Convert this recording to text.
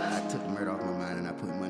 I took the murder off my mind and I put money.